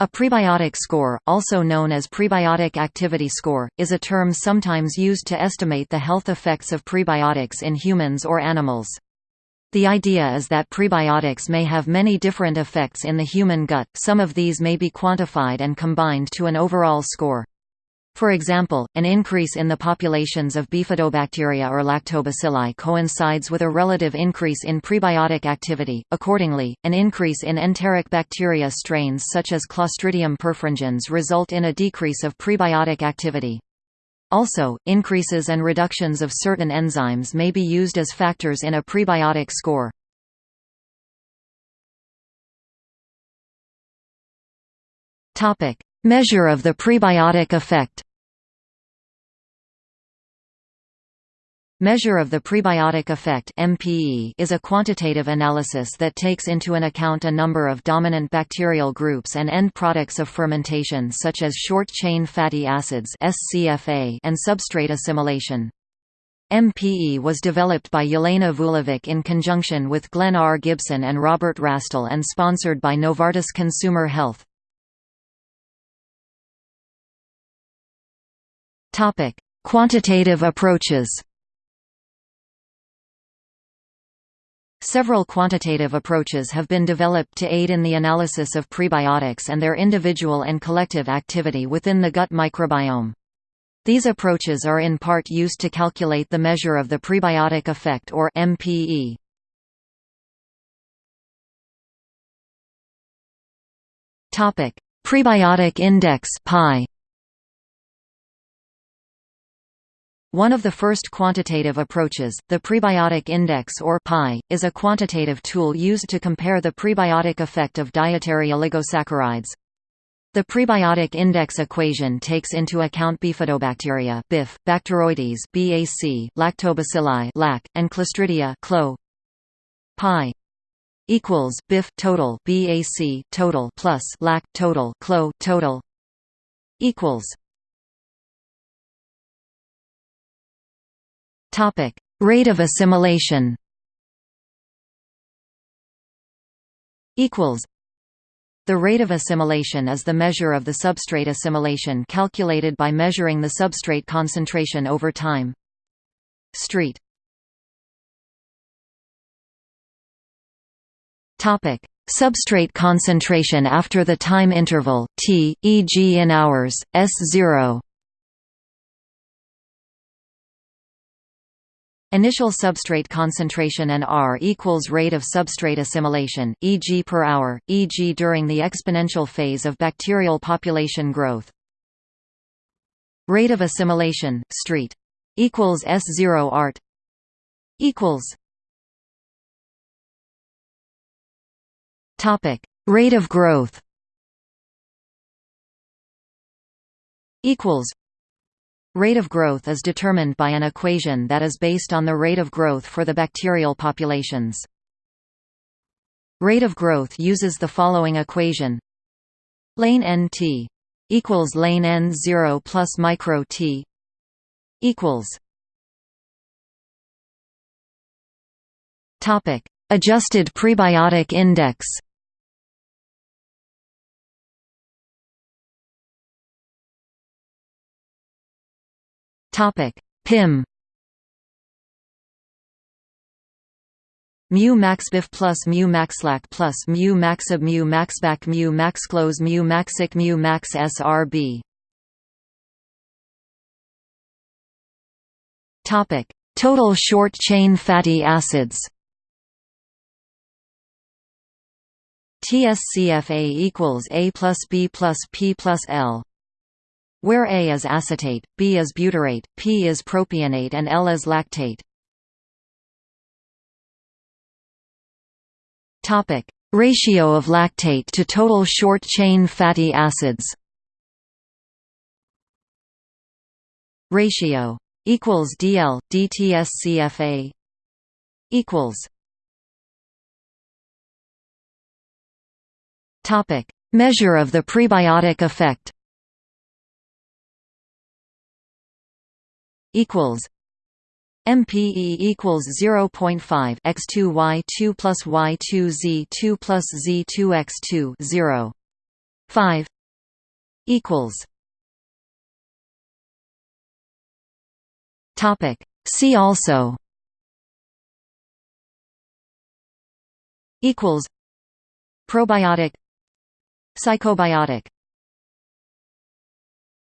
A prebiotic score, also known as prebiotic activity score, is a term sometimes used to estimate the health effects of prebiotics in humans or animals. The idea is that prebiotics may have many different effects in the human gut, some of these may be quantified and combined to an overall score. For example, an increase in the populations of bifidobacteria or lactobacilli coincides with a relative increase in prebiotic activity. Accordingly, an increase in enteric bacteria strains such as Clostridium perfringens result in a decrease of prebiotic activity. Also, increases and reductions of certain enzymes may be used as factors in a prebiotic score. Measure of the prebiotic effect. Measure of the prebiotic effect MPE is a quantitative analysis that takes into an account a number of dominant bacterial groups and end products of fermentation such as short-chain fatty acids SCFA and substrate assimilation. MPE was developed by Jelena Vulevic in conjunction with Glenn R. Gibson and Robert Rastall and sponsored by Novartis Consumer Health. Quantitative approaches Several quantitative approaches have been developed to aid in the analysis of prebiotics and their individual and collective activity within the gut microbiome. These approaches are in part used to calculate the measure of the prebiotic effect or MPE. Topic: Prebiotic index (PI). One of the first quantitative approaches, the prebiotic index or PI, is a quantitative tool used to compare the prebiotic effect of dietary oligosaccharides. The prebiotic index equation takes into account bifidobacteria BIF, Bacteroides BAC, Lactobacilli LAC, and Clostridia CLO. PI equals BIF total BAC total plus LAC total CLO total equals Topic: Rate of assimilation. Equals. The rate of assimilation is the measure of the substrate assimilation calculated by measuring the substrate concentration over time. Street. Topic: Substrate concentration after the time interval t, e.g. in hours, S0 Initial substrate concentration and R equals rate of substrate assimilation, e.g. per hour, e.g. during the exponential phase of bacterial population growth. Rate of assimilation, street equals S0 art equals Topic: Rate of growth equals Rate of growth is determined by an equation that is based on the rate of growth for the bacterial populations. Rate of growth uses the following equation lane nt equals lane n 0 plus micro t equals topic adjusted prebiotic index Topic: PIM. mu max bif plus mu maxlac plus mu maxib mu maxbac mu maxclose mu maxic mu max srb. Topic: Total short chain fatty acids. TSCFA equals A plus B plus P plus L where A is acetate, B is butyrate, P is propionate and L is lactate. Ratio of lactate to total short-chain fatty acids. Ratio equals DL DTSCFA equals Topic: Measure of the prebiotic effect. equals MPE equals 0.5 x2 y2 plus y2 z2 plus z2 x2 0 5 equals. Topic. See also. Equals. Probiotic. Psychobiotic.